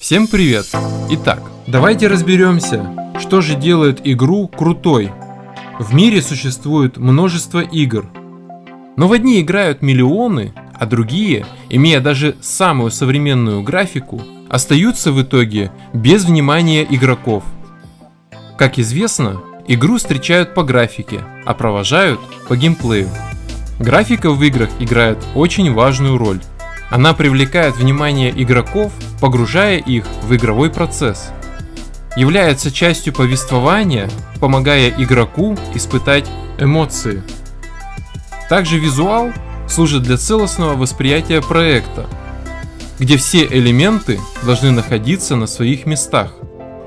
Всем привет! Итак, давайте разберемся, что же делает игру крутой. В мире существует множество игр, но в одни играют миллионы, а другие, имея даже самую современную графику, остаются в итоге без внимания игроков. Как известно, игру встречают по графике, а провожают по геймплею. Графика в играх играет очень важную роль. Она привлекает внимание игроков, погружая их в игровой процесс. Является частью повествования, помогая игроку испытать эмоции. Также визуал служит для целостного восприятия проекта, где все элементы должны находиться на своих местах.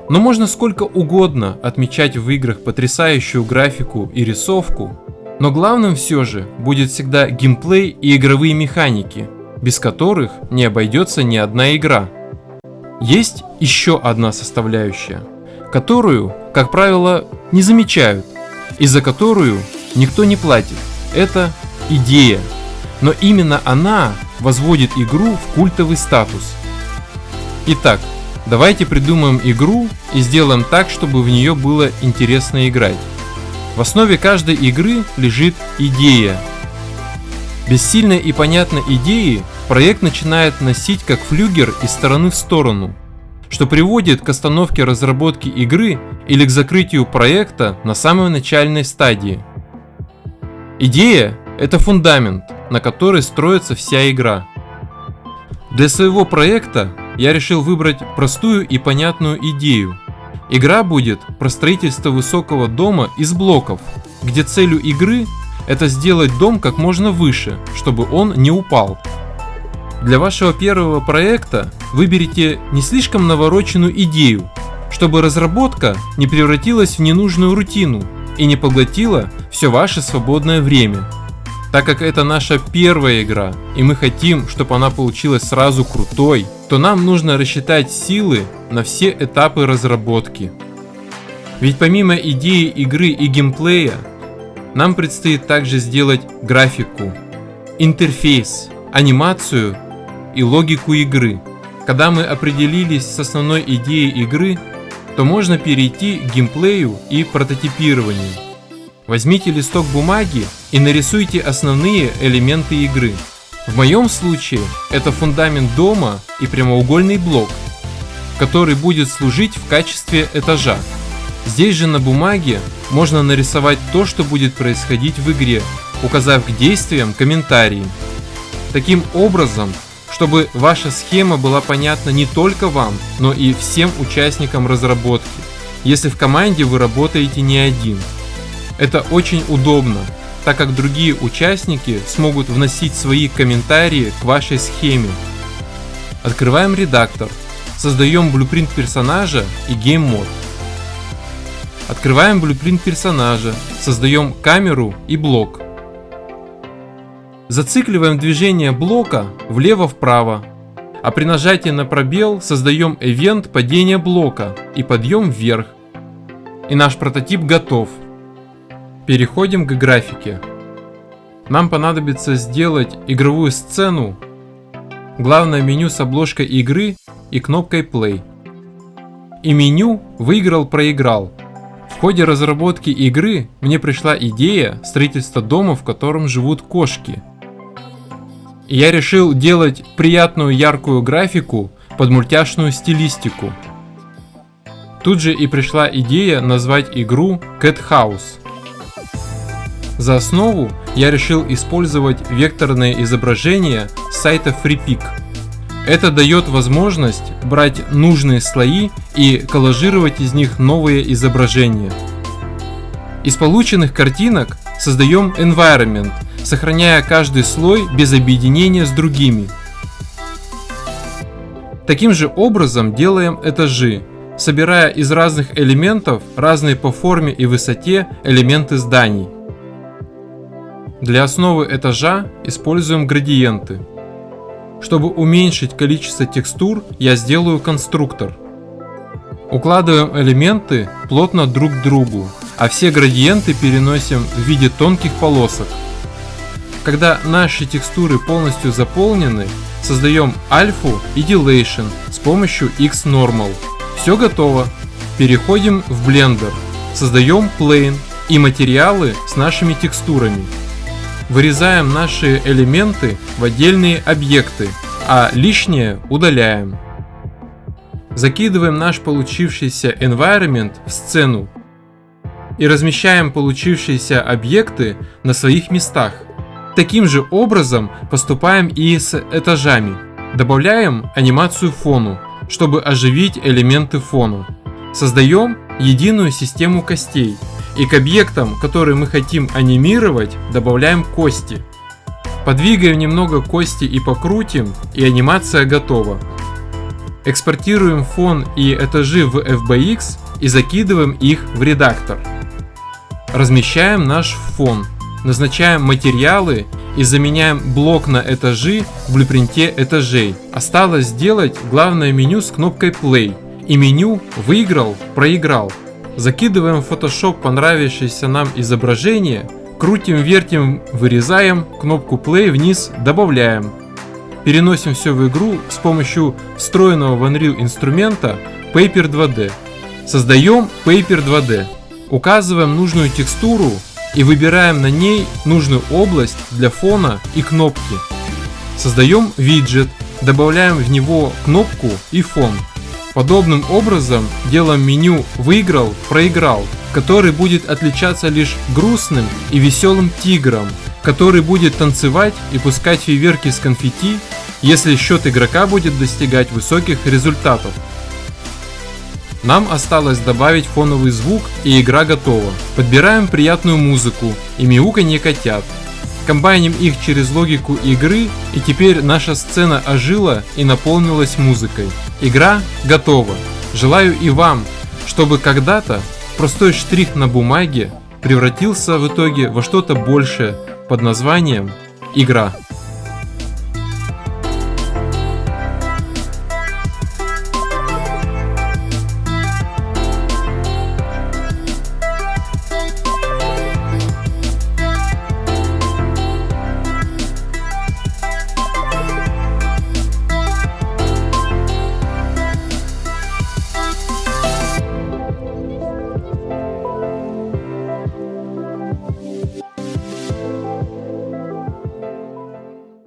Но можно сколько угодно отмечать в играх потрясающую графику и рисовку, но главным все же будет всегда геймплей и игровые механики, без которых не обойдется ни одна игра. Есть еще одна составляющая, которую, как правило, не замечают, и за которую никто не платит. Это идея. Но именно она возводит игру в культовый статус. Итак, давайте придумаем игру и сделаем так, чтобы в нее было интересно играть. В основе каждой игры лежит идея. Без сильной и понятной идеи проект начинает носить как флюгер из стороны в сторону, что приводит к остановке разработки игры или к закрытию проекта на самой начальной стадии. Идея – это фундамент, на который строится вся игра. Для своего проекта я решил выбрать простую и понятную идею, Игра будет про строительство высокого дома из блоков, где целью игры это сделать дом как можно выше, чтобы он не упал. Для вашего первого проекта выберите не слишком навороченную идею, чтобы разработка не превратилась в ненужную рутину и не поглотила все ваше свободное время. Так как это наша первая игра, и мы хотим, чтобы она получилась сразу крутой, то нам нужно рассчитать силы на все этапы разработки. Ведь помимо идеи игры и геймплея, нам предстоит также сделать графику, интерфейс, анимацию и логику игры. Когда мы определились с основной идеей игры, то можно перейти к геймплею и прототипированию. Возьмите листок бумаги и нарисуйте основные элементы игры. В моем случае это фундамент дома и прямоугольный блок, который будет служить в качестве этажа. Здесь же на бумаге можно нарисовать то, что будет происходить в игре, указав к действиям комментарии. Таким образом, чтобы ваша схема была понятна не только вам, но и всем участникам разработки, если в команде вы работаете не один. Это очень удобно, так как другие участники смогут вносить свои комментарии к вашей схеме. Открываем редактор, создаем blueprint персонажа и game mode. Открываем blueprint персонажа, создаем камеру и блок. Зацикливаем движение блока влево-вправо, а при нажатии на пробел создаем event падения блока и подъем вверх. И наш прототип готов. Переходим к графике. Нам понадобится сделать игровую сцену, главное меню с обложкой игры и кнопкой Play. И меню «Выиграл-проиграл». В ходе разработки игры мне пришла идея строительства дома, в котором живут кошки. Я решил делать приятную яркую графику под мультяшную стилистику. Тут же и пришла идея назвать игру Cat House. За основу я решил использовать векторное изображение с сайта FreePic. Это дает возможность брать нужные слои и коллажировать из них новые изображения. Из полученных картинок создаем environment, сохраняя каждый слой без объединения с другими. Таким же образом делаем этажи, собирая из разных элементов разные по форме и высоте элементы зданий. Для основы этажа используем градиенты. Чтобы уменьшить количество текстур, я сделаю конструктор. Укладываем элементы плотно друг к другу, а все градиенты переносим в виде тонких полосок. Когда наши текстуры полностью заполнены, создаем альфу и дилейшн с помощью Xnormal. Все готово. Переходим в Blender. Создаем plane и материалы с нашими текстурами. Вырезаем наши элементы в отдельные объекты, а лишнее удаляем. Закидываем наш получившийся environment в сцену и размещаем получившиеся объекты на своих местах. Таким же образом поступаем и с этажами. Добавляем анимацию фону, чтобы оживить элементы фона. Создаем единую систему костей и к объектам, которые мы хотим анимировать, добавляем кости. Подвигаем немного кости и покрутим, и анимация готова. Экспортируем фон и этажи в FBX и закидываем их в редактор. Размещаем наш фон, назначаем материалы и заменяем блок на этажи в блюпринте этажей. Осталось сделать главное меню с кнопкой Play и меню «Выиграл», «Проиграл». Закидываем в Photoshop понравившееся нам изображение, крутим, вертим, вырезаем, кнопку Play вниз добавляем. Переносим все в игру с помощью встроенного в Unreal инструмента Paper 2D. Создаем Paper 2D. Указываем нужную текстуру и выбираем на ней нужную область для фона и кнопки. Создаем виджет, добавляем в него кнопку и фон. Подобным образом делаем меню «Выиграл», «Проиграл», который будет отличаться лишь грустным и веселым тигром, который будет танцевать и пускать фейверки с конфетти, если счет игрока будет достигать высоких результатов. Нам осталось добавить фоновый звук и игра готова. Подбираем приятную музыку и мяуканье котят. Комбайним их через логику игры и теперь наша сцена ожила и наполнилась музыкой. Игра готова. Желаю и вам, чтобы когда-то простой штрих на бумаге превратился в итоге во что-то большее под названием игра.